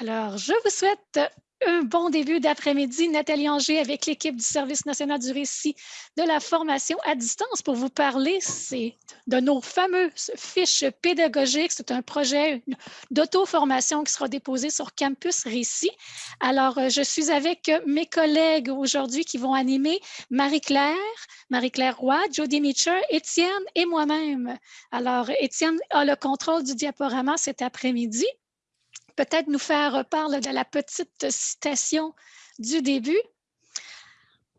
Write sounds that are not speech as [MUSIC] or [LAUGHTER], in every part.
Alors, je vous souhaite un bon début d'après-midi. Nathalie Anger avec l'équipe du Service national du récit de la formation à distance pour vous parler de nos fameuses fiches pédagogiques. C'est un projet d'auto-formation qui sera déposé sur Campus Récit. Alors, euh, je suis avec mes collègues aujourd'hui qui vont animer Marie-Claire, Marie-Claire Roy, Jody Mitchell, Étienne et moi-même. Alors, Étienne a le contrôle du diaporama cet après-midi peut-être nous faire part de la petite citation du début.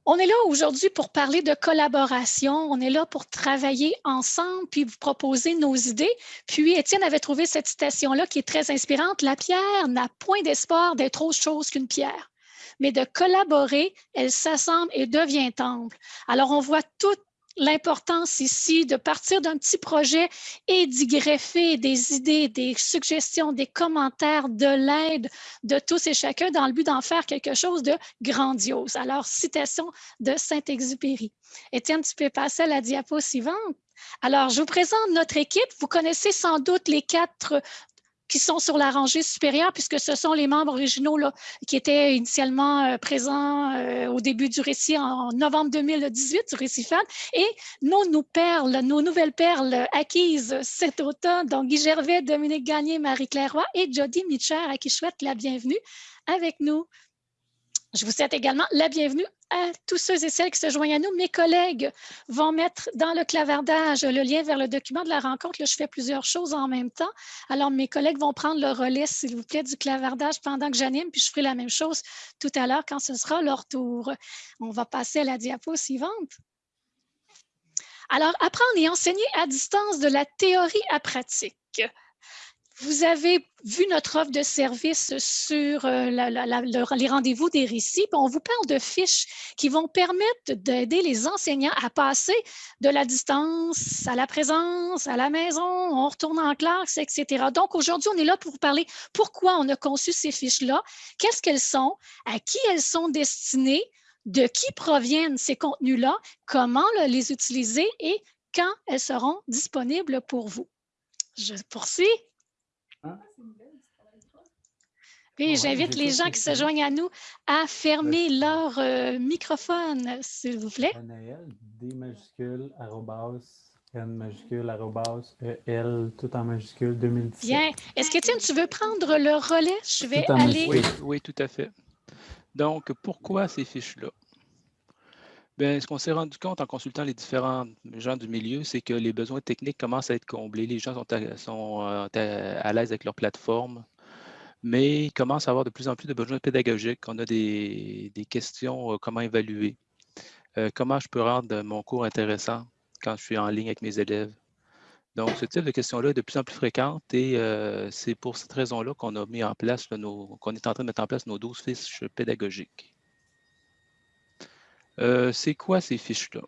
On est là aujourd'hui pour parler de collaboration. On est là pour travailler ensemble puis vous proposer nos idées. Puis Étienne avait trouvé cette citation-là qui est très inspirante. La pierre n'a point d'espoir d'être autre chose qu'une pierre mais de collaborer, elle s'assemble et devient temple. Alors, on voit tout l'importance ici de partir d'un petit projet et d'y greffer des idées, des suggestions, des commentaires, de l'aide de tous et chacun dans le but d'en faire quelque chose de grandiose. Alors, citation de Saint-Exupéry. Étienne, tu peux passer à la diapo suivante. Alors, je vous présente notre équipe. Vous connaissez sans doute les quatre qui sont sur la rangée supérieure, puisque ce sont les membres originaux qui étaient initialement euh, présents euh, au début du récit en novembre 2018 du récit FAN. Et nos, nouvelles perles acquises cet automne, donc Guy Gervais, Dominique Gagné, Marie-Claire Roy et Jody Mitcher, à qui je souhaite la bienvenue avec nous. Je vous souhaite également la bienvenue à tous ceux et celles qui se joignent à nous. Mes collègues vont mettre dans le clavardage le lien vers le document de la rencontre. Là, je fais plusieurs choses en même temps. Alors, mes collègues vont prendre le relais, s'il vous plaît, du clavardage pendant que j'anime, puis je ferai la même chose tout à l'heure quand ce sera leur tour. On va passer à la diapo suivante. Alors, apprendre et enseigner à distance de la théorie à pratique. Vous avez vu notre offre de service sur euh, les rendez-vous des récits. On vous parle de fiches qui vont permettre d'aider les enseignants à passer de la distance à la présence, à la maison, on retourne en classe, etc. Donc, aujourd'hui, on est là pour vous parler pourquoi on a conçu ces fiches-là, qu'est-ce qu'elles sont, à qui elles sont destinées, de qui proviennent ces contenus-là, comment les utiliser et quand elles seront disponibles pour vous. Je poursuis. Hein? Oui, j'invite les gens qui se joignent à nous à fermer leur euh, microphone, s'il vous plaît. D majuscule, N majuscule, E, L, tout en majuscule, 2017. Bien. Est-ce que tu veux prendre le relais? Je vais aller... Oui, oui, tout à fait. Donc, pourquoi ces fiches-là? Bien, ce qu'on s'est rendu compte en consultant les différents gens du milieu, c'est que les besoins techniques commencent à être comblés. Les gens sont à, euh, l'aise avec leur plateforme, mais commencent à avoir de plus en plus de besoins pédagogiques. On a des, questions, euh, comment évaluer, euh, comment je peux rendre mon cours intéressant quand je suis en ligne avec mes élèves. Donc, ce type de questions-là est de plus en plus fréquente et c'est pour cette raison-là qu'on a mis en place, qu'on est en train de mettre en place nos 12 fiches pédagogiques. Euh, c'est quoi ces fiches-là?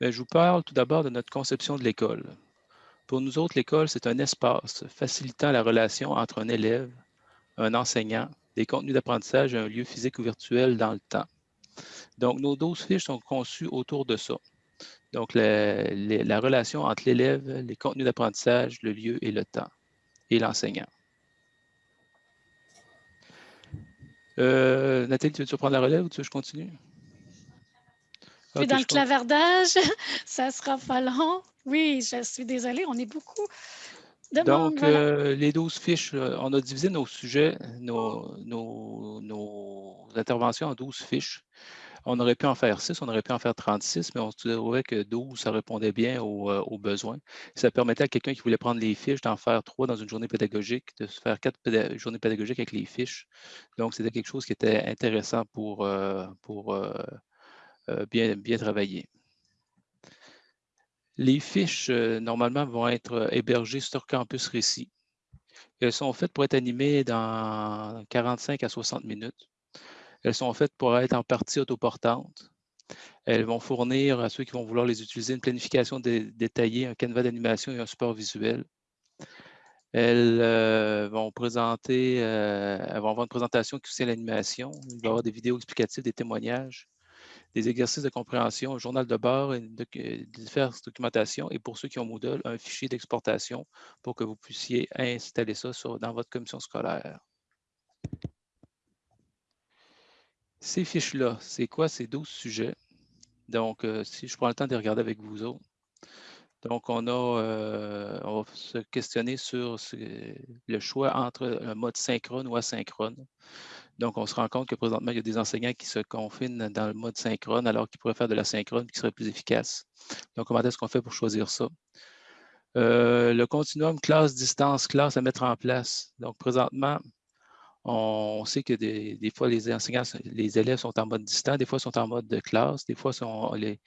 Ben, je vous parle tout d'abord de notre conception de l'école. Pour nous autres, l'école, c'est un espace facilitant la relation entre un élève, un enseignant, des contenus d'apprentissage et un lieu physique ou virtuel dans le temps. Donc, nos 12 fiches sont conçues autour de ça. Donc, la, relation entre l'élève, les contenus d'apprentissage, le lieu et le temps, et l'enseignant. Euh, Nathalie, tu veux-tu reprendre la relève ou tu veux que je continue? Puis dans le clavardage, [LAUGHS] ça sera pas long. Oui, je suis désolée, on est beaucoup. De Donc, euh, les 12 fiches, euh, on a divisé nos sujets, nos, interventions en 12 fiches. On aurait pu en faire 6, on aurait pu en faire 36, mais on se trouvait que 12, ça répondait bien euh, aux, besoins. Ça permettait à quelqu'un qui voulait prendre les fiches d'en faire trois dans une journée pédagogique, de se faire quatre journées pédagogiques avec les fiches. Donc, c'était quelque chose qui était intéressant pour, pour euh, bien, bien travaillé. Les fiches, euh, normalement, vont être euh, hébergées sur Campus Récit. Elles sont faites pour être animées dans 45 à 60 minutes. Elles sont faites pour être en partie autoportantes. Elles vont fournir à ceux qui vont vouloir les utiliser une planification détaillée, un canevas d'animation et un support visuel. Elles vont présenter, elles vont avoir une présentation qui soutient l'animation. Il va y avoir des vidéos explicatives, des témoignages des exercices de compréhension, un journal de bord, et diverses documentations et pour ceux qui ont Moodle, un fichier d'exportation pour que vous puissiez installer ça dans votre commission scolaire. Ces fiches-là, c'est quoi ces 12 sujets? Donc, euh, si je prends le temps de regarder avec vous autres. Donc, on, euh, va se questionner sur le choix entre un mode synchrone ou asynchrone. Donc, on se rend compte que présentement, il y a des enseignants qui se confinent dans le mode synchrone alors qu'ils pourraient faire de l'asynchrone qui serait plus efficace. Donc, comment est-ce qu'on fait pour choisir ça? Euh, le continuum classe, distance, classe à mettre en place. Donc, présentement, on sait que des, fois, les enseignants, les élèves sont en mode distant, des fois, sont en mode de classe, des fois, sont, les,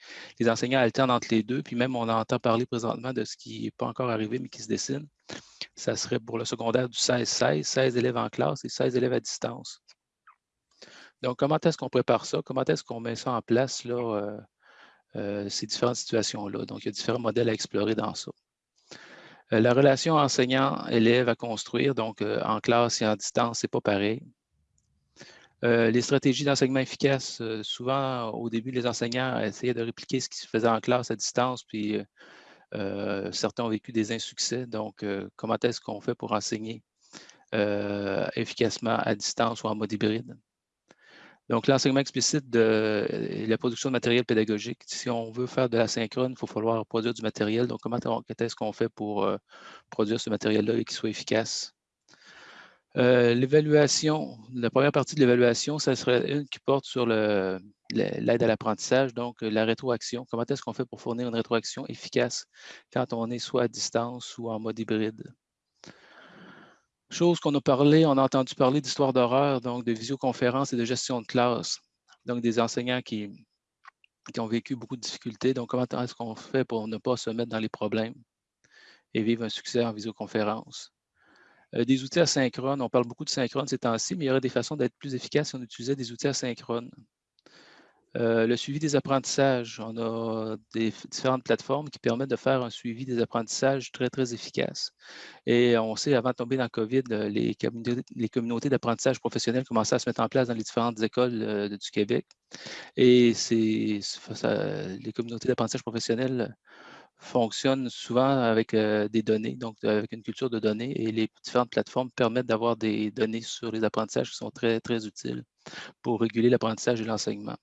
enseignants alternent entre les deux, puis même, on entend parler présentement de ce qui n'est pas encore arrivé, mais qui se dessine. Ça serait pour le secondaire du 16-16, 16 élèves en classe et 16 élèves à distance. Donc, comment est-ce qu'on prépare ça? Comment est-ce qu'on met ça en place, là, euh, euh, ces différentes situations-là? Donc, il y a différents modèles à explorer dans ça. Euh, la relation enseignant-élève à construire, donc euh, en classe et en distance, c'est pas pareil. Euh, les stratégies d'enseignement efficaces, souvent au début, les enseignants essayaient de répliquer ce qui se faisait en classe à distance, puis certains ont vécu des insuccès. Donc, comment est-ce qu'on fait pour enseigner efficacement à distance ou en mode hybride? Donc, l'enseignement explicite de la production de matériel pédagogique. Si on veut faire de la synchrone, il faut falloir produire du matériel. Donc, comment est-ce qu'on fait pour euh, produire ce matériel-là et qu'il soit efficace? Euh, l'évaluation, la première partie de l'évaluation, ça serait une qui porte sur l'aide à l'apprentissage, donc la rétroaction. Comment est-ce qu'on fait pour fournir une rétroaction efficace quand on est soit à distance ou en mode hybride? Chose qu'on a parlé, on a entendu parler d'histoire d'horreur, donc de visioconférence et de gestion de classe. Donc, des enseignants qui, ont vécu beaucoup de difficultés. Donc, comment est-ce qu'on fait pour ne pas se mettre dans les problèmes et vivre un succès en visioconférence? Euh, des outils asynchrones, on parle beaucoup de synchrone ces temps-ci, mais il y aurait des façons d'être plus efficaces si on utilisait des outils asynchrones. Euh, le suivi des apprentissages, on a des différentes plateformes qui permettent de faire un suivi des apprentissages très, très efficace. Et on sait, avant de tomber dans le COVID, euh, les, communautés, d'apprentissage professionnel commençaient à se mettre en place dans les différentes écoles euh, du Québec. Et les communautés d'apprentissage professionnel fonctionnent souvent avec des données, donc avec une culture de données. Et les différentes plateformes permettent d'avoir des données sur les apprentissages qui sont très, très utiles pour réguler l'apprentissage et l'enseignement.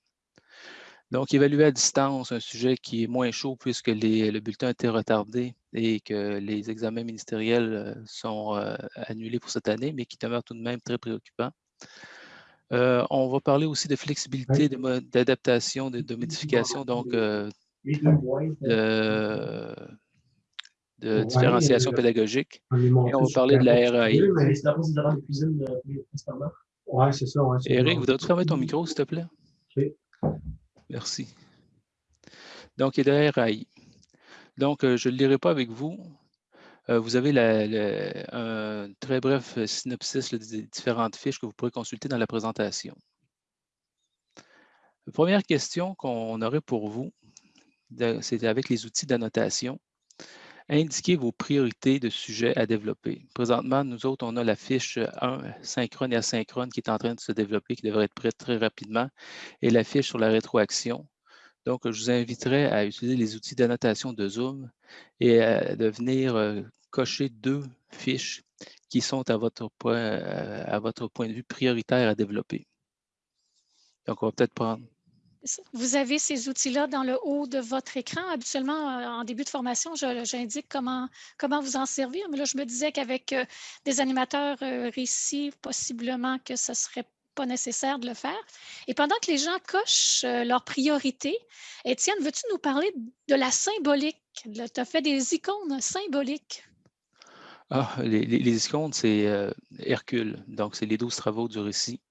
Donc, évaluer à distance un sujet qui est moins chaud puisque le bulletin a été retardé et que les examens ministériels euh, sont euh, annulés pour cette année, mais qui demeure tout de même très préoccupant. Euh, on va parler aussi de flexibilité, d'adaptation, de, modification, donc de, différenciation pédagogique. Et on va parler de la RAI. Oui, c'est ça. Eric, voudrais-tu fermer ton micro, s'il te plaît? Merci. Donc, il de RAI. Donc, euh, je ne le lirai pas avec vous. Euh, vous avez un très bref synopsis des différentes fiches que vous pourrez consulter dans la présentation. La première question qu'on aurait pour vous, c'est avec les outils d'annotation. Indiquez vos priorités de sujets à développer. Présentement, nous autres, on a la fiche 1, synchrone et asynchrone, qui est en train de se développer, qui devrait être prête très rapidement, et la fiche sur la rétroaction. Donc, je vous inviterai à utiliser les outils d'annotation de Zoom et à, de venir euh, cocher deux fiches qui sont à votre, point, euh, de vue prioritaire à développer. Donc, on va peut-être prendre vous avez ces outils-là dans le haut de votre écran. Habituellement, euh, en début de formation, j'indique comment, comment vous en servir. Mais là, je me disais qu'avec euh, des animateurs euh, récits, possiblement que ce ne serait pas nécessaire de le faire. Et pendant que les gens cochent leurs priorités, Étienne, veux-tu nous parler de la symbolique? Tu as fait des icônes symboliques. Ah, les, les icônes, c'est Hercule. Donc, c'est les douze travaux du récit.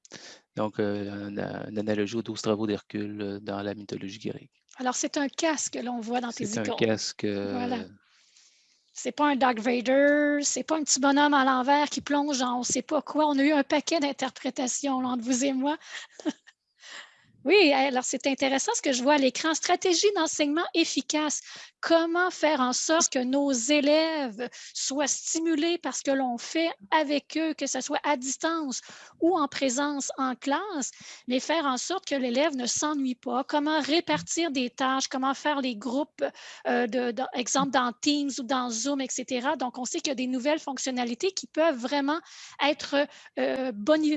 Donc, euh, une, analogie aux douze travaux d'Hercule euh, dans la mythologie grecque. Alors, c'est un casque que l'on voit dans tes icônes. C'est un casque. Voilà. Euh, c'est pas un Dark Vader, c'est pas un petit bonhomme à l'envers qui plonge dans on ne sait pas quoi. On a eu un paquet d'interprétations entre vous et moi. [LAUGHS] Oui, alors c'est intéressant ce que je vois à l'écran. Stratégie d'enseignement efficace. Comment faire en sorte que nos élèves soient stimulés par ce que l'on fait avec eux, que ce soit à distance ou en présence en classe, mais faire en sorte que l'élève ne s'ennuie pas? Comment répartir des tâches, comment faire les groupes, euh, de, exemple dans Teams ou dans Zoom, etc. Donc, on sait qu'il y a des nouvelles fonctionnalités qui peuvent vraiment être, euh,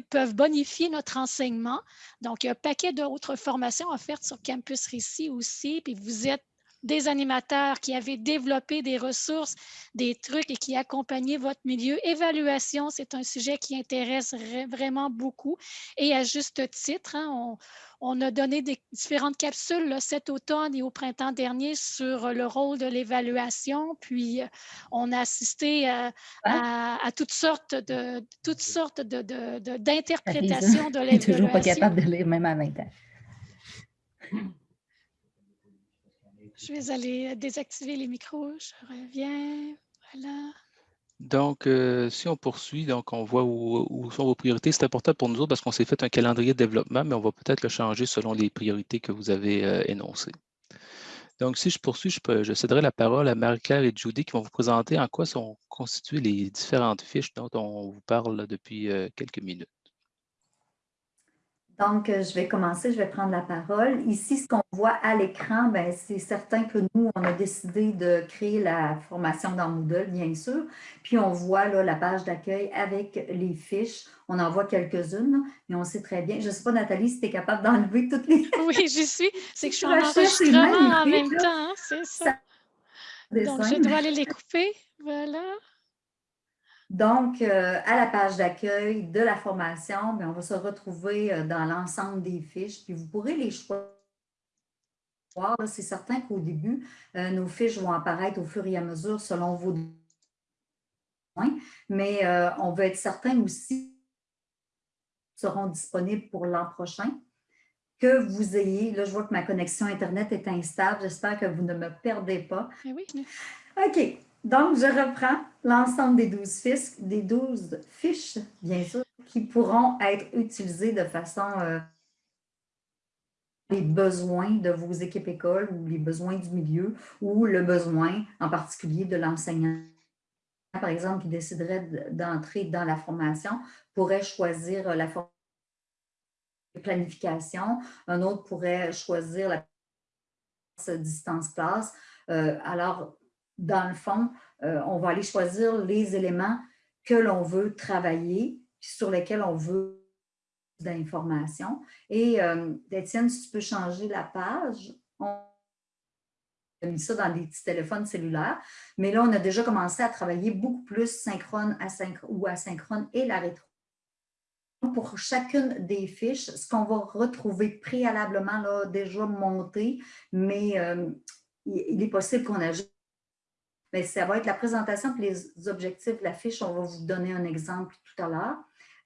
peuvent bonifier notre enseignement. Donc, il y a un paquet d'autres formations offertes sur Campus Récit aussi, puis vous êtes des animateurs qui avaient développé des ressources, des trucs et qui accompagnaient votre milieu. Évaluation, c'est un sujet qui intéresse vraiment beaucoup et à juste titre. Hein, on, a donné des différentes capsules cet automne et au printemps dernier sur le rôle de l'évaluation. Puis, euh, on a assisté à, toutes sortes de toutes sortes d'interprétations de, de, l'évaluation. Je [LAUGHS] toujours pas capable de lire même à 20 ans. Je vais aller désactiver les micros. Je reviens. Voilà. Donc, euh, si on poursuit, donc on voit où, sont vos priorités. C'est important pour nous autres parce qu'on s'est fait un calendrier de développement, mais on va peut-être le changer selon les priorités que vous avez euh, énoncées. Donc, si je poursuis, je, céderai la parole à Marie-Claire et Judy qui vont vous présenter en quoi sont constituées les différentes fiches dont on vous parle depuis euh, quelques minutes. Donc, euh, je vais commencer, je vais prendre la parole. Ici, ce qu'on voit à l'écran, ben, c'est certain que nous, on a décidé de créer la formation dans Moodle, bien sûr. Puis, on voit là, la page d'accueil avec les fiches. On en voit quelques-unes, mais on sait très bien. Je ne sais pas, Nathalie, si tu es capable d'enlever toutes les... [LAUGHS] oui, j'y suis. C'est que je suis en enregistrement en même temps, hein, c'est ça. Donc, je dois aller les couper. Voilà. Donc, euh, à la page d'accueil de la formation, ben, on va se retrouver euh, dans l'ensemble des fiches, puis vous pourrez les choisir. C'est certain qu'au début, euh, nos fiches vont apparaître au fur et à mesure selon vos besoins, mais on veut être certain aussi seront disponibles pour l'an prochain, que vous ayez, là je vois que ma connexion Internet est instable, j'espère que vous ne me perdez pas. Eh oui. OK, donc, je reprends l'ensemble des 12 fiches, des 12 fiches, bien sûr, qui pourront être utilisées de façon euh, les besoins de vos équipes écoles ou les besoins du milieu ou le besoin en particulier de l'enseignant. Par exemple, qui déciderait d'entrer dans la formation, pourrait choisir la planification. Un autre pourrait choisir la. Euh, alors, dans le fond, euh, on va aller choisir les éléments que l'on veut travailler, sur lesquels on veut d'informations. Et euh, Étienne, si tu peux changer la page, on a mis ça dans des petits téléphones cellulaires, mais là, on a déjà commencé à travailler beaucoup plus synchrone ou asynchrone et la rétro. Pour chacune des fiches, ce qu'on va retrouver préalablement là, déjà monté, mais euh, il est possible qu'on ajoute mais ça va être la présentation et les objectifs de la fiche. On va vous donner un exemple tout à l'heure.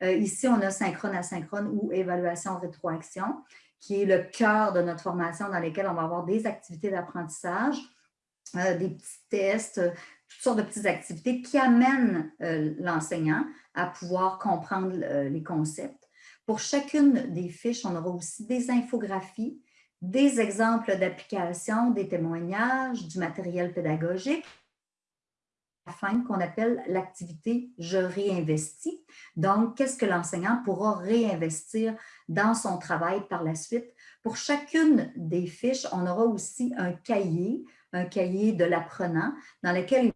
Euh, ici, on a synchrone, asynchrone ou évaluation rétroaction, qui est le cœur de notre formation dans lequel on va avoir des activités d'apprentissage, euh, des petits tests, toutes sortes de petites activités qui amènent euh, l'enseignant à pouvoir comprendre les concepts. Pour chacune des fiches, on aura aussi des infographies, des exemples d'application, des témoignages, du matériel pédagogique qu'on appelle l'activité « je réinvestis ». Donc, qu'est-ce que l'enseignant pourra réinvestir dans son travail par la suite? Pour chacune des fiches, on aura aussi un cahier, un cahier de l'apprenant dans lequel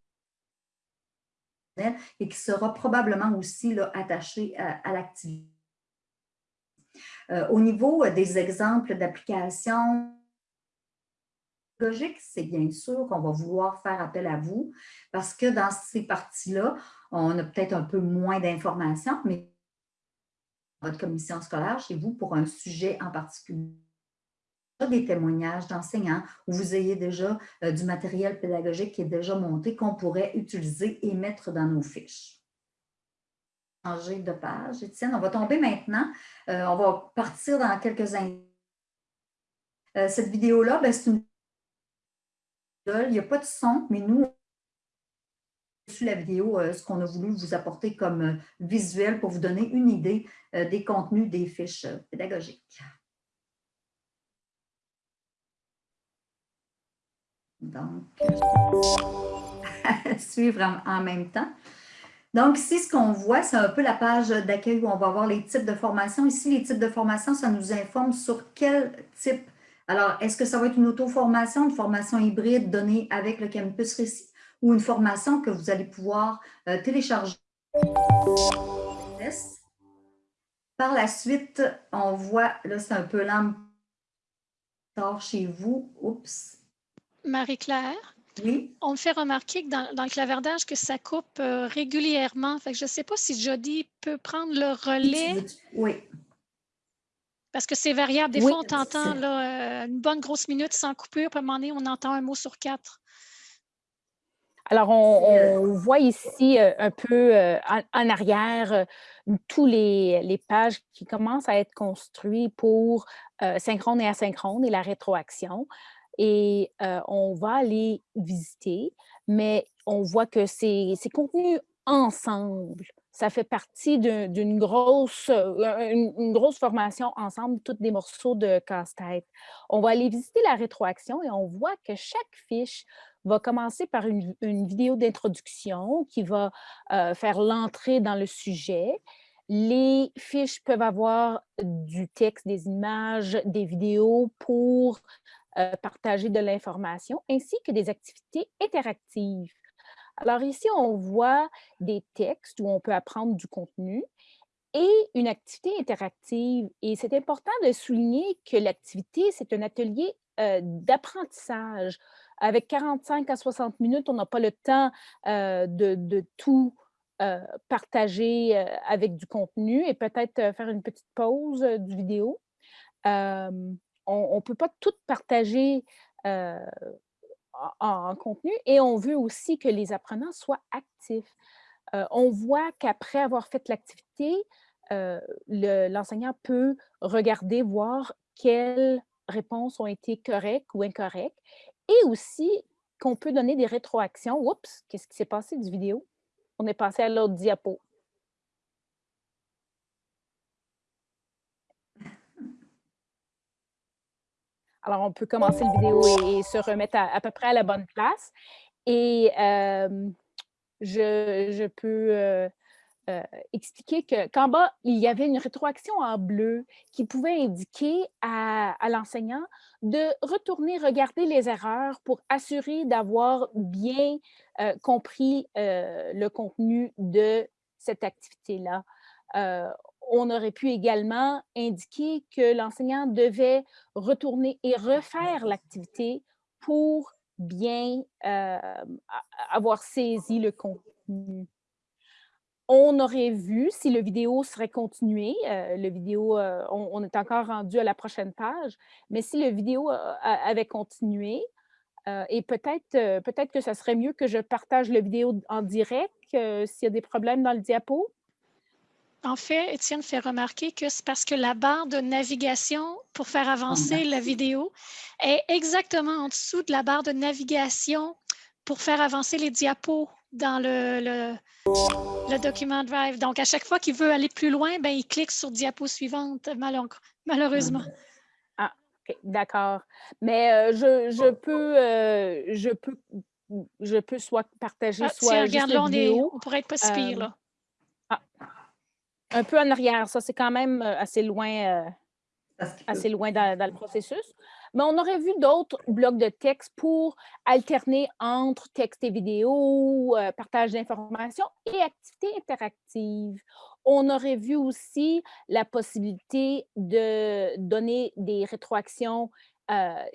et qui sera probablement aussi attaché à, l'activité. Euh, au niveau des exemples d'application, c'est bien sûr qu'on va vouloir faire appel à vous parce que dans ces parties-là, on a peut-être un peu moins d'informations, mais votre commission scolaire chez vous pour un sujet en particulier des témoignages d'enseignants où vous ayez déjà euh, du matériel pédagogique qui est déjà monté qu'on pourrait utiliser et mettre dans nos fiches. Changer de page. Étienne, on va tomber maintenant. Euh, on va partir dans quelques instants. Euh, cette vidéo-là, ben, c'est une il n'y a pas de son, mais nous, sur la vidéo, euh, ce qu'on a voulu vous apporter comme euh, visuel pour vous donner une idée euh, des contenus des fiches pédagogiques. Donc, [LAUGHS] suivre en même temps. Donc, ici, ce qu'on voit, c'est un peu la page d'accueil où on va voir les types de formations. Ici, les types de formations, ça nous informe sur quel type alors, est-ce que ça va être une auto-formation, une formation hybride donnée avec le campus Récit ou une formation que vous allez pouvoir euh, télécharger? Par la suite, on voit, là, c'est un peu lent chez vous. Oups. Marie-Claire? Oui. On me fait remarquer que dans, le clavardage, que ça coupe euh, régulièrement. Fait que je ne sais pas si Jody peut prendre le relais. Oui. Parce que c'est variable. Des fois, on t'entend euh, une bonne grosse minute sans coupure, puis à un moment donné, on entend un mot sur quatre. Alors, on, voit ici euh, un peu en, arrière tous les, les, pages qui commencent à être construites pour synchrone et asynchrone et la rétroaction et on va les visiter, mais on voit que c'est contenu ensemble. Ça fait partie d'une grosse, une, grosse formation ensemble, tous des morceaux de casse-tête. On va aller visiter la rétroaction et on voit que chaque fiche va commencer par une, vidéo d'introduction qui va faire l'entrée dans le sujet. Les fiches peuvent avoir du texte, des images, des vidéos pour euh, partager de l'information, ainsi que des activités interactives. Alors ici, on voit des textes où on peut apprendre du contenu et une activité interactive. Et c'est important de souligner que l'activité, c'est un atelier d'apprentissage. Avec 45 à 60 minutes, on n'a pas le temps de, tout partager avec du contenu et peut-être faire une petite pause du vidéo on ne peut pas tout partager en, contenu et on veut aussi que les apprenants soient actifs. on voit qu'après avoir fait l'activité, l'enseignant peut regarder, voir quelles réponses ont été correctes ou incorrectes et aussi qu'on peut donner des rétroactions. Oups, qu'est-ce qui s'est passé du vidéo? On est passé à l'autre diapo. Alors, on peut commencer la vidéo et, se remettre à, peu près à la bonne place. Et je, peux expliquer qu'en bas, il y avait une rétroaction en bleu qui pouvait indiquer à, l'enseignant de retourner regarder les erreurs pour assurer d'avoir bien compris le contenu de cette activité-là on aurait pu également indiquer que l'enseignant devait retourner et refaire l'activité pour bien euh, avoir saisi le contenu. On aurait vu si le vidéo serait continué, euh, le vidéo, euh, on, est encore rendu à la prochaine page, mais si le vidéo avait continué, et peut-être peut que ça serait mieux que je partage le vidéo en direct s'il y a des problèmes dans le diapo. En fait, Étienne fait remarquer que c'est parce que la barre de navigation pour faire avancer la vidéo est exactement en dessous de la barre de navigation pour faire avancer les diapos dans le, le, document Drive. Donc, à chaque fois qu'il veut aller plus loin, ben, il clique sur diapo suivante, malheureusement. Ah, OK, d'accord. Mais euh, je, je, peux, euh, je, peux, je peux soit partager, ah, soit juste regarde, là, vidéo. On, pourrait être pas si pire, euh, là. Ah. Un peu en arrière, ça, c'est quand même assez loin, assez loin dans, le processus. Mais on aurait vu d'autres blocs de texte pour alterner entre texte et vidéo, partage d'informations et activités interactives. On aurait vu aussi la possibilité de donner des rétroactions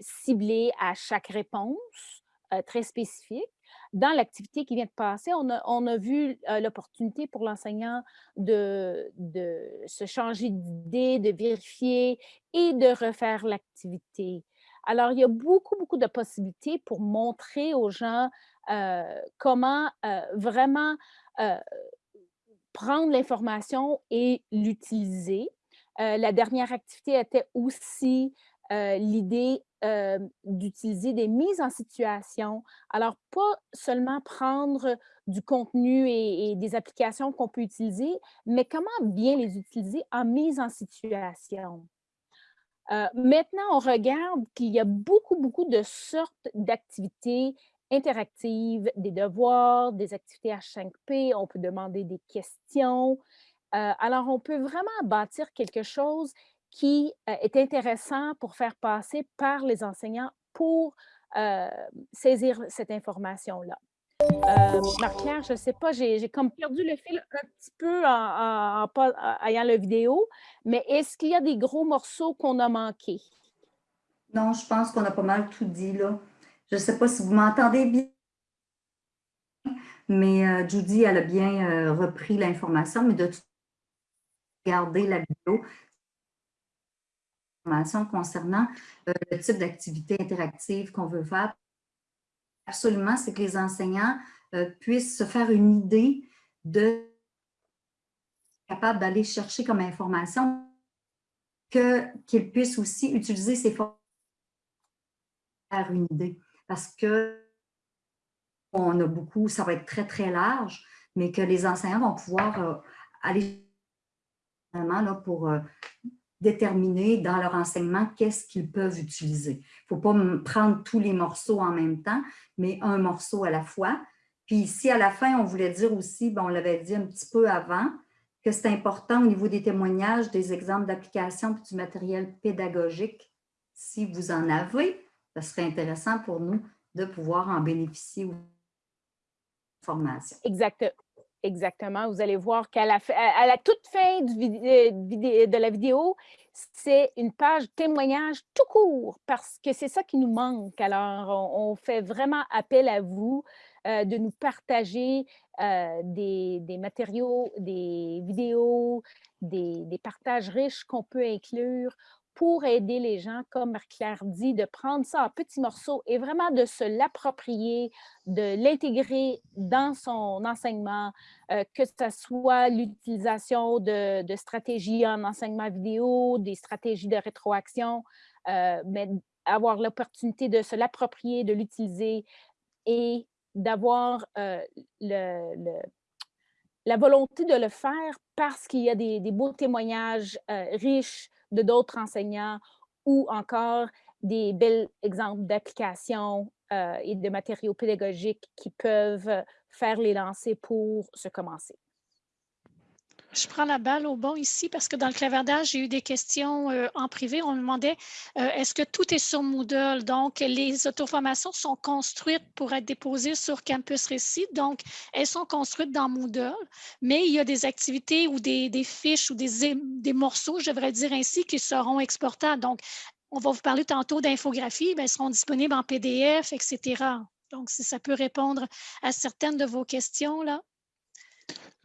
ciblées à chaque réponse, très spécifique dans l'activité qui vient de passer, on a, vu l'opportunité pour l'enseignant de, se changer d'idée, de vérifier et de refaire l'activité. Alors, il y a beaucoup, beaucoup de possibilités pour montrer aux gens comment vraiment prendre l'information et l'utiliser. la dernière activité était aussi l'idée d'utiliser des mises en situation. Alors, pas seulement prendre du contenu et, des applications qu'on peut utiliser, mais comment bien les utiliser en mise en situation. Euh, maintenant, on regarde qu'il y a beaucoup, beaucoup de sortes d'activités interactives, des devoirs, des activités H5P, on peut demander des questions. Euh, alors, on peut vraiment bâtir quelque chose qui euh, est intéressant pour faire passer par les enseignants pour saisir cette information-là. Marc-Claire, je ne sais pas, j'ai comme perdu le fil un petit peu en, ayant la vidéo, mais est-ce qu'il y a des gros morceaux qu'on a manqués? Non, je pense qu'on a pas mal tout dit là. Je ne sais pas si vous m'entendez bien, mais euh, Judy, elle a bien euh, repris l'information, mais de tout regarder la vidéo concernant euh, le type d'activité interactive qu'on veut faire absolument, c'est que les enseignants euh, puissent se faire une idée de capable d'aller chercher comme information, qu'ils puissent aussi utiliser ces formes faire une idée. Parce que on a beaucoup, ça va être très, très large, mais que les enseignants vont pouvoir euh, aller là, pour déterminer dans leur enseignement qu'est-ce qu'ils peuvent utiliser. Il ne faut pas prendre tous les morceaux en même temps, mais un morceau à la fois. Puis ici, à la fin, on voulait dire aussi, bon, on l'avait dit un petit peu avant, que c'est important au niveau des témoignages, des exemples d'application et du matériel pédagogique. Si vous en avez, ce serait intéressant pour nous de pouvoir en bénéficier aux formations. Exact. Exactement. Vous allez voir qu'à la, toute fin du euh, de la vidéo, c'est une page témoignage tout court parce que c'est ça qui nous manque. Alors, on, fait vraiment appel à vous euh, de nous partager euh, des, matériaux, des vidéos, des partages riches qu'on peut inclure pour aider les gens, comme Marie-Claire dit, de prendre ça en petits morceaux et vraiment de se l'approprier, de l'intégrer dans son enseignement, euh, que ce soit l'utilisation de, stratégies en enseignement vidéo, des stratégies de rétroaction, euh, mais avoir l'opportunité de se l'approprier, de l'utiliser et d'avoir euh, le, la volonté de le faire parce qu'il y a des, des beaux témoignages riches de d'autres enseignants ou encore des bels exemples d'applications euh, et de matériaux pédagogiques qui peuvent faire les lancers pour se commencer. Je prends la balle au bon ici parce que dans le clavardage, j'ai eu des questions euh, en privé. On me demandait euh, est-ce que tout est sur Moodle? Donc, les auto-formations sont construites pour être déposées sur Campus Récit. Donc, elles sont construites dans Moodle, mais il y a des activités ou des, fiches ou des, morceaux, je devrais dire ainsi, qui seront exportables. Donc, on va vous parler tantôt d'infographie, elles seront disponibles en PDF, etc. Donc, si ça peut répondre à certaines de vos questions, là.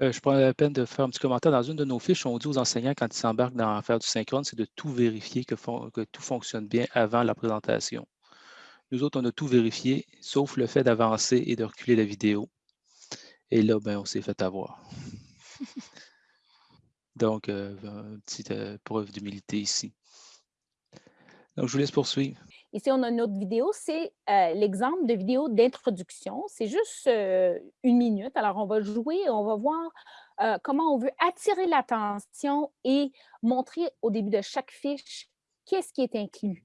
Euh, je prends la peine de faire un petit commentaire. Dans une de nos fiches, on dit aux enseignants, quand ils s'embarquent dans faire du synchrone, c'est de tout vérifier que, tout fonctionne bien avant la présentation. Nous autres, on a tout vérifié, sauf le fait d'avancer et de reculer la vidéo. Et là, ben, on s'est fait avoir. [LAUGHS] Donc, euh, une petite euh, preuve d'humilité ici. Donc, je vous laisse poursuivre. Ici, on a une autre vidéo, c'est euh, l'exemple de vidéo d'introduction. C'est juste euh, une minute. Alors, on va jouer, on va voir euh, comment on veut attirer l'attention et montrer au début de chaque fiche qu'est-ce qui est inclus.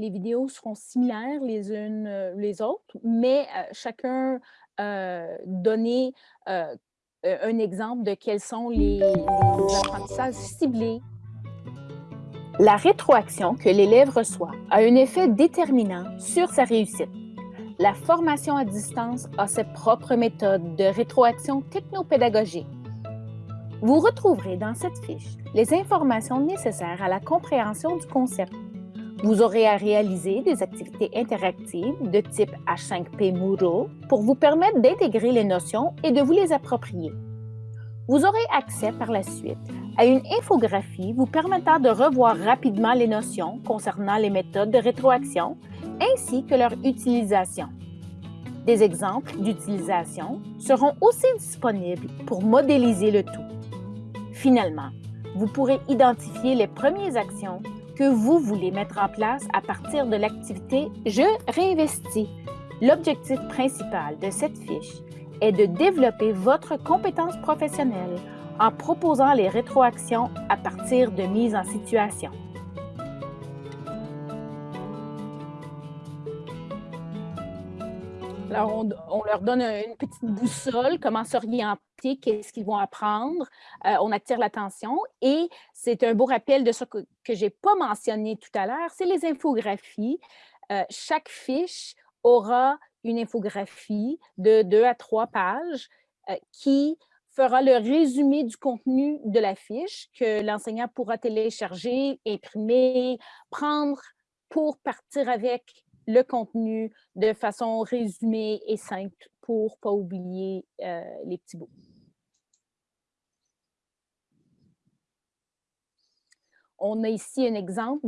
Les vidéos seront similaires les unes les autres, mais chacun donné euh, un exemple de quels sont les, apprentissages ciblés. La rétroaction que l'élève reçoit a un effet déterminant sur sa réussite. La formation à distance a ses propres méthodes de rétroaction technopédagogique. Vous retrouverez dans cette fiche les informations nécessaires à la compréhension du concept. Vous aurez à réaliser des activités interactives de type H5P Moodle pour vous permettre d'intégrer les notions et de vous les approprier. Vous aurez accès par la suite à une infographie vous permettant de revoir rapidement les notions concernant les méthodes de rétroaction ainsi que leur utilisation. Des exemples d'utilisation seront aussi disponibles pour modéliser le tout. Finalement, vous pourrez identifier les premières actions que vous voulez mettre en place à partir de l'activité Je réinvestis. L'objectif principal de cette fiche est de développer votre compétence professionnelle en proposant les rétroactions à partir de mise en situation. On, leur donne une petite boussole, comment s'orienter, qu'est-ce qu'ils vont apprendre. Euh, on attire l'attention et c'est un beau rappel de ce que, je n'ai pas mentionné tout à l'heure, c'est les infographies. Euh, chaque fiche aura une infographie de deux à trois pages euh, qui fera le résumé du contenu de la fiche que l'enseignant pourra télécharger, imprimer, prendre pour partir avec le contenu de façon résumée et simple pour ne pas oublier euh, les petits bouts. On a ici un exemple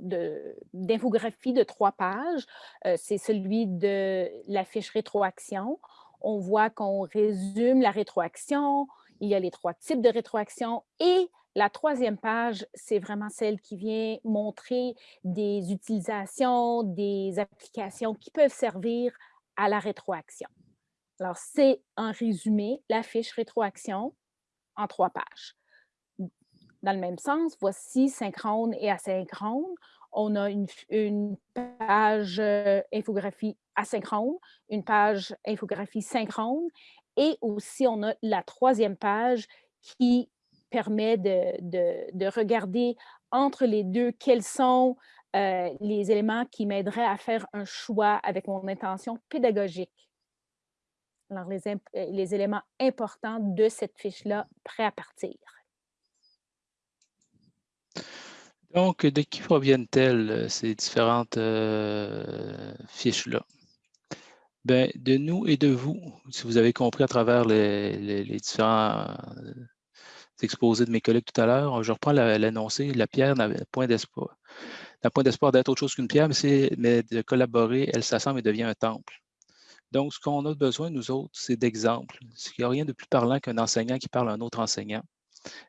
d'infographie de, de, de, trois pages. Euh, c'est celui de la fiche rétroaction. On voit qu'on résume la rétroaction, il y a les trois types de rétroaction et la troisième page, c'est vraiment celle qui vient montrer des utilisations, des applications qui peuvent servir à la rétroaction. Alors, c'est un résumé, la fiche rétroaction en trois pages. Dans le même sens, voici synchrone et asynchrone. On a une, une page euh, infographie asynchrone, une page infographie synchrone et aussi on a la troisième page qui permet de, regarder entre les deux quels sont euh, les éléments qui m'aideraient à faire un choix avec mon intention pédagogique. Alors, les, euh, les éléments importants de cette fiche-là, prêt à partir. Donc, de qui proviennent-elles euh, ces différentes fiches-là? Ben, de nous et de vous, si vous avez compris à travers les, les différents exposé de mes collègues tout à l'heure. Je reprends l'annoncé. La, pierre n'a point d'espoir. N'a point d'espoir d'être autre chose qu'une pierre, mais, mais de collaborer, elle s'assemble et devient un temple. Donc, ce qu'on a besoin, nous autres, c'est d'exemples. Il n'y a rien de plus parlant qu'un enseignant qui parle à un autre enseignant.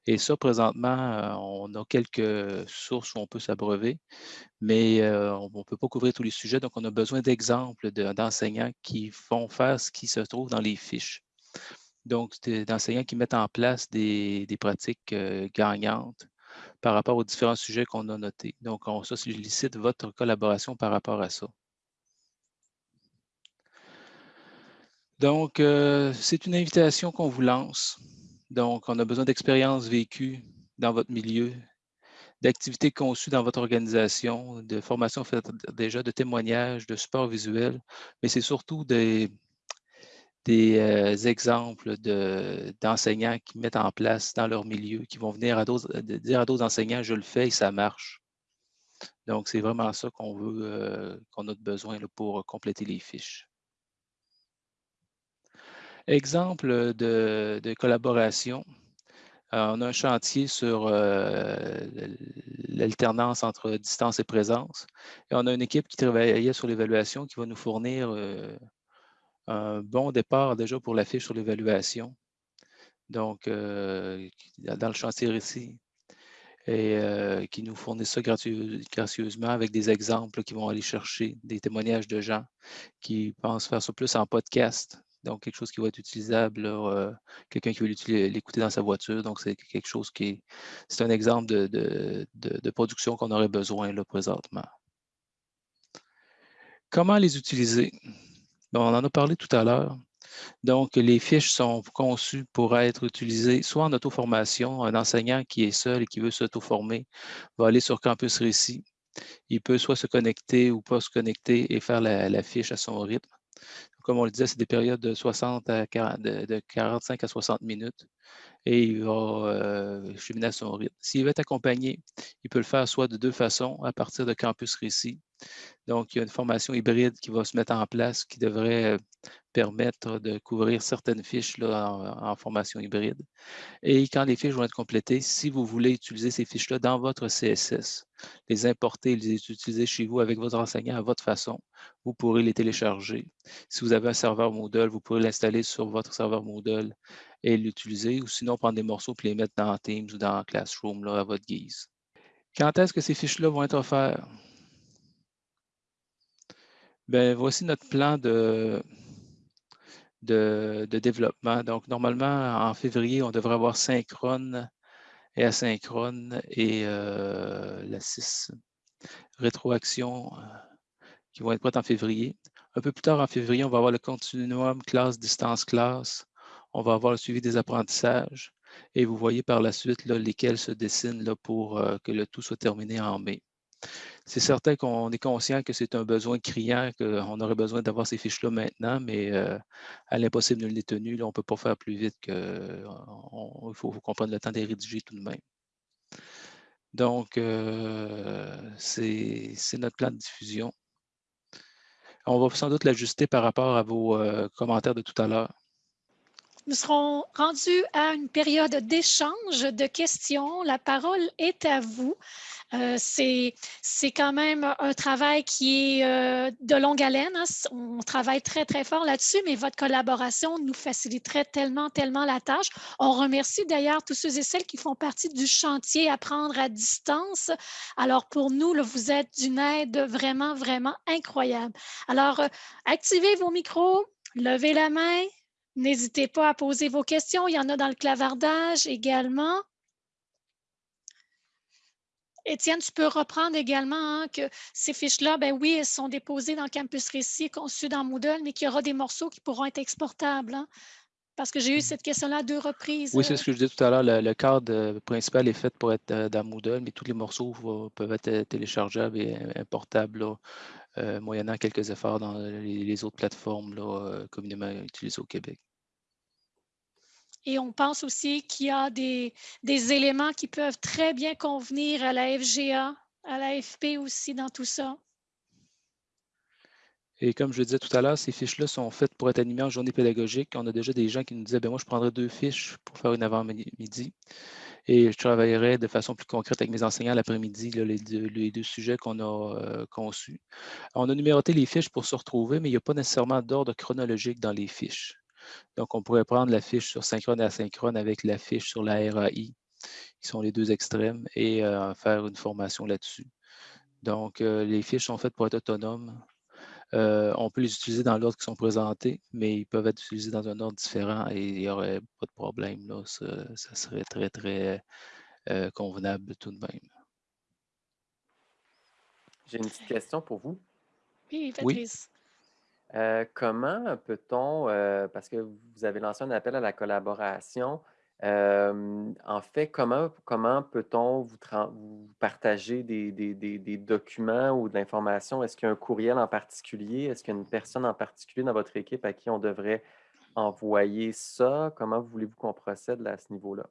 Et ça, présentement, euh, on a quelques sources où on peut s'abreuver, mais euh, on ne peut pas couvrir tous les sujets. Donc, on a besoin d'exemples d'enseignants qui vont faire ce qui se trouve dans les fiches. Donc, d'enseignants qui mettent en place des, pratiques euh, gagnantes par rapport aux différents sujets qu'on a notés. Donc, on sollicite votre collaboration par rapport à ça. Donc, euh, c'est une invitation qu'on vous lance. Donc, on a besoin d'expériences vécues dans votre milieu, d'activités conçues dans votre organisation, de formations faites déjà, de témoignages, de support visuel, mais c'est surtout des, des euh, exemples d'enseignants qui mettent en place dans leur milieu, qui vont venir à dire à d'autres enseignants, je le fais et ça marche. Donc, c'est vraiment ça qu'on veut, euh, qu'on a besoin pour compléter les fiches. Exemple de, collaboration. Euh, on a un chantier sur l'alternance entre distance et présence. Et on a une équipe qui travaillait sur l'évaluation qui va nous fournir un bon départ déjà pour la fiche sur l'évaluation. Donc, euh, dans le chantier ici, et euh, qui nous fournit ça gracieusement avec des exemples qui vont aller chercher des témoignages de gens qui pensent faire ça plus en podcast. Donc, quelque chose qui va être utilisable, euh, quelqu'un qui veut l'écouter dans sa voiture. Donc, c'est quelque chose qui est, c'est un exemple de, de production qu'on aurait besoin là, présentement. Comment les utiliser? On en a parlé tout à l'heure. Donc, les fiches sont conçues pour être utilisées soit en auto-formation. Un enseignant qui est seul et qui veut s'auto-former va aller sur Campus Récit. Il peut soit se connecter ou pas se connecter et faire la, fiche à son rythme. Comme on le disait, c'est des périodes de, 60 à de 45 à 60 minutes et il va euh, cheminer à son rythme. S'il veut être accompagné, il peut le faire soit de deux façons, à partir de Campus Récit. Donc, il y a une formation hybride qui va se mettre en place qui devrait euh, permettre de couvrir certaines fiches là, en, formation hybride. Et quand les fiches vont être complétées, si vous voulez utiliser ces fiches-là dans votre CSS, les importer, les utiliser chez vous avec votre enseignant à votre façon, vous pourrez les télécharger. Si vous avez un serveur Moodle, vous pourrez l'installer sur votre serveur Moodle et l'utiliser, ou sinon prendre des morceaux et les mettre dans Teams ou dans Classroom là, à votre guise. Quand est-ce que ces fiches-là vont être offertes? Ben, voici notre plan de, de, développement. Donc, normalement, en février, on devrait avoir synchrone et asynchrone et euh, la 6 rétroaction euh, qui vont être prêtes en février. Un peu plus tard en février, on va avoir le continuum classe, distance, classe. On va avoir le suivi des apprentissages. Et vous voyez par la suite lesquels se dessinent pour euh, que le tout soit terminé en mai. C'est certain qu'on est conscient que c'est un besoin criant, qu'on aurait besoin d'avoir ces fiches-là maintenant, mais euh, à l'impossible nul n'est tenu, on ne peut pas faire plus vite que. il faut, qu'on prenne le temps de les rédiger tout de même. Donc, euh, c'est notre plan de diffusion. On va sans doute l'ajuster par rapport à vos commentaires de tout à l'heure. Nous serons rendus à une période d'échange de questions. La parole est à vous. Euh, c'est quand même un travail qui est euh, de longue haleine. Hein. On travaille très, très fort là-dessus, mais votre collaboration nous faciliterait tellement, tellement la tâche. On remercie d'ailleurs tous ceux et celles qui font partie du chantier Apprendre à distance. Alors, pour nous, vous êtes d'une aide vraiment, vraiment incroyable. Alors, euh, activez vos micros, levez la main, N'hésitez pas à poser vos questions. Il y en a dans le clavardage également. Étienne, tu peux reprendre également hein, que ces fiches-là, ben oui, elles sont déposées dans Campus Récit, conçues dans Moodle, mais qu'il y aura des morceaux qui pourront être exportables. Hein, parce que j'ai eu mmh. cette question-là à deux reprises. Oui, c'est ce que je disais tout à l'heure. Le, cadre euh, principal est fait pour être euh, dans Moodle, mais tous les morceaux peuvent être téléchargeables et importables euh, moyennant quelques efforts dans les, autres plateformes là, communément utilisées au Québec. Et on pense aussi qu'il y a des, éléments qui peuvent très bien convenir à la FGA, à la FP aussi dans tout ça. Et comme je le disais tout à l'heure, ces fiches-là sont faites pour être animées en journée pédagogique. On a déjà des gens qui nous disaient, ben moi, je prendrais deux fiches pour faire une avant-midi. Et je travaillerai de façon plus concrète avec mes enseignants l'après-midi, les, les, deux sujets qu'on a euh, conçus. On a numéroté les fiches pour se retrouver, mais il n'y a pas nécessairement d'ordre chronologique dans les fiches. Donc, on pourrait prendre la fiche sur synchrone et asynchrone avec la fiche sur la RAI, qui sont les deux extrêmes, et euh, faire une formation là-dessus. Donc, euh, les fiches sont faites pour être autonomes. Euh, on peut les utiliser dans l'ordre qui sont présentés, mais ils peuvent être utilisés dans un ordre différent et il n'y aurait pas de problème. Là. Ça, serait très, très convenable tout de même. J'ai une petite question pour vous. Oui, Patrice. Comment peut-on, parce que vous avez lancé un appel à la collaboration, en fait, comment, comment peut-on vous, partager des, documents ou de l'information? Est-ce qu'il y a un courriel en particulier? Est-ce qu'il y a une personne en particulier dans votre équipe à qui on devrait envoyer ça? Comment voulez-vous qu'on procède à ce niveau-là?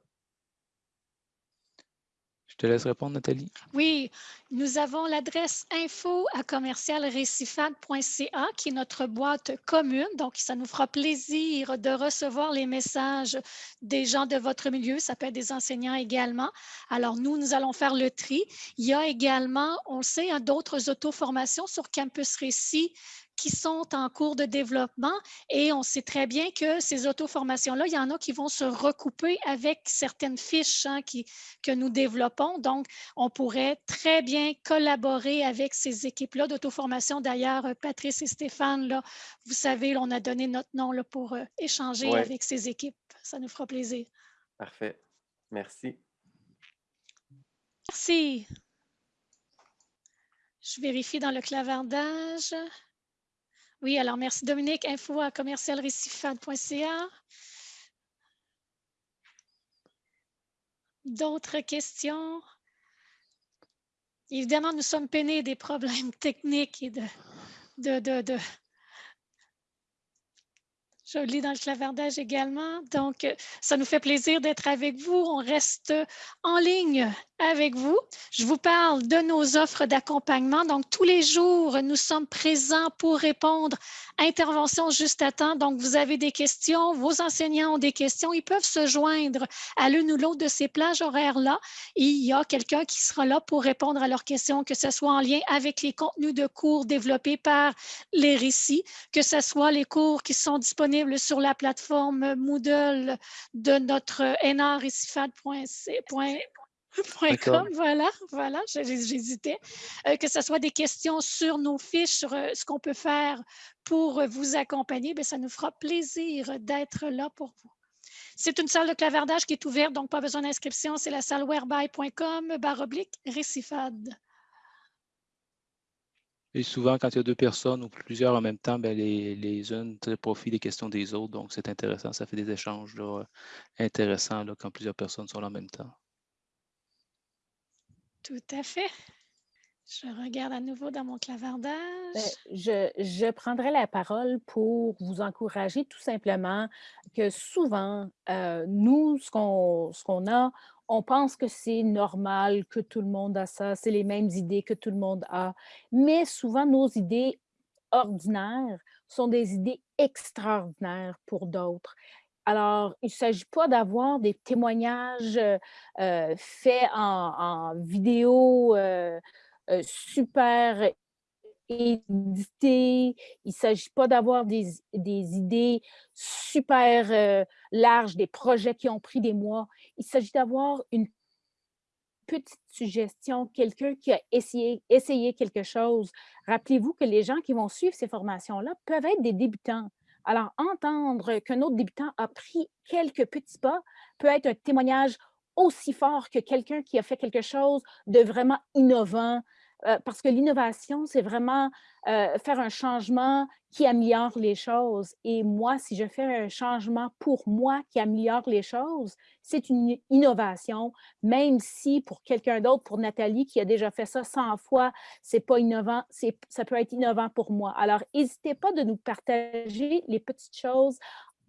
Te laisse répondre, Nathalie. Oui, nous avons l'adresse info à commercialrecifad.ca qui est notre boîte commune. Donc, ça nous fera plaisir de recevoir les messages des gens de votre milieu. Ça peut être des enseignants également. Alors, nous, nous allons faire le tri. Il y a également, on le sait, hein, d'autres auto-formations sur Campus Récit qui sont en cours de développement et on sait très bien que ces auto-formations-là, il y en a qui vont se recouper avec certaines fiches hein, qui, que nous développons. Donc, on pourrait très bien collaborer avec ces équipes-là d'auto-formation. D'ailleurs, Patrice et Stéphane, là, vous savez, on a donné notre nom là, pour euh, échanger avec ces équipes. Ça nous fera plaisir. Parfait. Merci. Merci. Je vérifie dans le clavardage. Oui, alors merci Dominique, info à commercialrecifad.ca. D'autres questions? Évidemment, nous sommes peinés des problèmes techniques et de, de, de, lis dans le clavardage également. Donc, ça nous fait plaisir d'être avec vous. On reste en ligne avec vous. Je vous parle de nos offres d'accompagnement. Donc, tous les jours, nous sommes présents pour répondre à intervention juste à temps. Donc, vous avez des questions, vos enseignants ont des questions. Ils peuvent se joindre à l'une ou l'autre de ces plages horaires-là. Il y a quelqu'un qui sera là pour répondre à leurs questions, que ce soit en lien avec les contenus de cours développés par les récits, que ce soit les cours qui sont disponibles sur la plateforme Moodle de notre [LAUGHS] nrrecifad.ca voilà, voilà, j'hésitais. Euh, que ce soit des questions sur nos fiches, sur euh, ce qu'on peut faire pour vous accompagner, bien, ça nous fera plaisir d'être là pour vous. C'est une salle de clavardage qui est ouverte, donc pas besoin d'inscription. C'est la salle whereby.com, barre oblique, récifade. Et souvent, quand il y a deux personnes ou plusieurs en même temps, ben, les, les unes tirent profit des questions des autres. Donc, c'est intéressant. Ça fait des échanges intéressants là, quand plusieurs personnes sont là en même temps. Tout à fait. Je regarde à nouveau dans mon clavardage. Ben, je, prendrai la parole pour vous encourager tout simplement que souvent, euh, nous, ce qu'on qu'on a, on pense que c'est normal, que tout le monde a ça, c'est les mêmes idées que tout le monde a. Mais souvent, nos idées ordinaires sont des idées extraordinaires pour d'autres. Alors, il ne s'agit pas d'avoir des témoignages euh, euh, faits en, vidéo euh, super édités. Il ne s'agit pas d'avoir des, idées super larges, des projets qui ont pris des mois. Il s'agit d'avoir une petite suggestion, quelqu'un qui a essayé quelque chose. Rappelez-vous que les gens qui vont suivre ces formations-là peuvent être des débutants. Alors, entendre qu'un autre débutant a pris quelques petits pas peut être un témoignage aussi fort que quelqu'un qui a fait quelque chose de vraiment innovant, euh, parce que l'innovation, c'est vraiment euh, faire un changement qui améliore les choses. Et moi, si je fais un changement pour moi qui améliore les choses, c'est une innovation, même si pour quelqu'un d'autre, pour Nathalie, qui a déjà fait ça 100 fois, c'est pas innovant, ça peut être innovant pour moi. Alors, n'hésitez pas de nous partager les petites choses,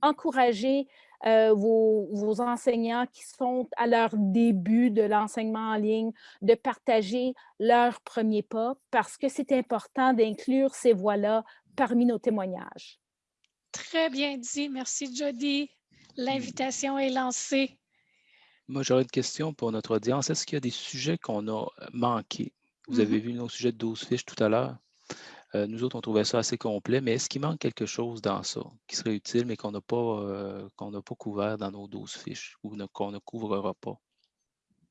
encourager euh, vos, enseignants qui sont à leur début de l'enseignement en ligne, de partager leurs premiers pas parce que c'est important d'inclure ces voix-là parmi nos témoignages. Très bien dit. Merci, Jody. L'invitation est lancée. Moi, j'aurais une question pour notre audience. Est-ce qu'il y a des sujets qu'on a manqués? Vous avez mm-hmm. vu nos sujets de 12 fiches tout à l'heure? Euh, nous autres, on trouvait ça assez complet, mais est-ce qu'il manque quelque chose dans ça qui serait utile, mais qu'on n'a pas, euh, pas couvert dans nos 12 fiches ou qu'on ne couvrera pas?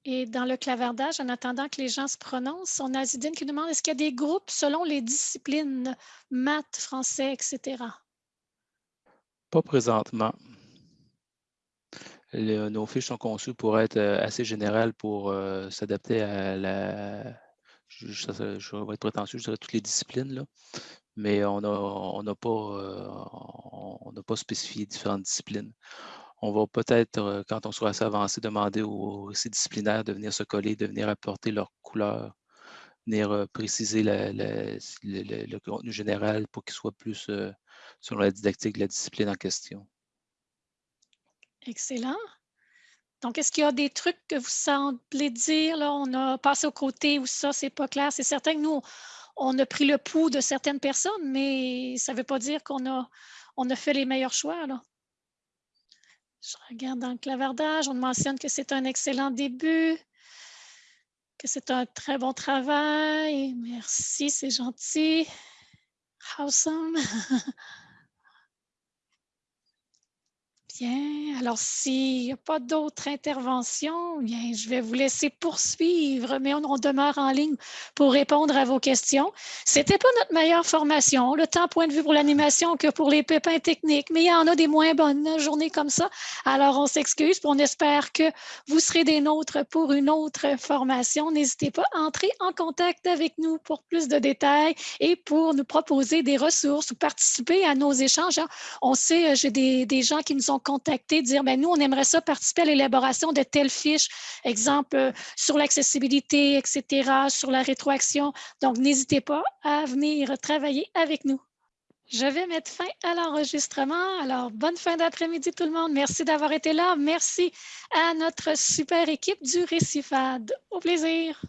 Et dans le clavardage, en attendant que les gens se prononcent, on a Zidane qui demande est-ce qu'il y a des groupes selon les disciplines, maths, français, etc. Pas présentement. nos fiches sont conçues pour être euh, assez générales pour s'adapter à la, je, vais être prétentieux, je dirais toutes les disciplines, là, mais on n'a euh, pas spécifié différentes disciplines. On va peut-être, euh, quand on sera assez avancé, demander aux disciplinaires de venir se coller, de venir apporter leur couleur, venir euh, préciser le, contenu général pour qu'il soit plus sur la didactique de la discipline en question. Excellent. Donc, est-ce qu'il y a des trucs que vous semblez dire, là, on a passé au côté où ça, c'est pas clair? C'est certain que nous, on a pris le pouls de certaines personnes, mais ça ne veut pas dire qu'on a, on a fait les meilleurs choix, là. Je regarde dans le clavardage, on mentionne que c'est un excellent début, que c'est un très bon travail. Merci, c'est gentil. Awesome. [LAUGHS] Bien, alors s'il n'y a pas d'autres interventions, je vais vous laisser poursuivre, mais on, demeure en ligne pour répondre à vos questions. Ce n'était pas notre meilleure formation, le temps point de vue pour l'animation que pour les pépins techniques, mais il y en a des moins bonnes journées comme ça. Alors, on s'excuse, on espère que vous serez des nôtres pour une autre formation. N'hésitez pas à entrer en contact avec nous pour plus de détails et pour nous proposer des ressources ou participer à nos échanges. On sait, euh, j'ai des, des gens qui nous ont contacter, dire, ben, nous, on aimerait ça participer à l'élaboration de telles fiches, exemple euh, sur l'accessibilité, etc., sur la rétroaction. Donc, n'hésitez pas à venir travailler avec nous. Je vais mettre fin à l'enregistrement. Alors, bonne fin d'après-midi tout le monde. Merci d'avoir été là. Merci à notre super équipe du Récifade. Au plaisir.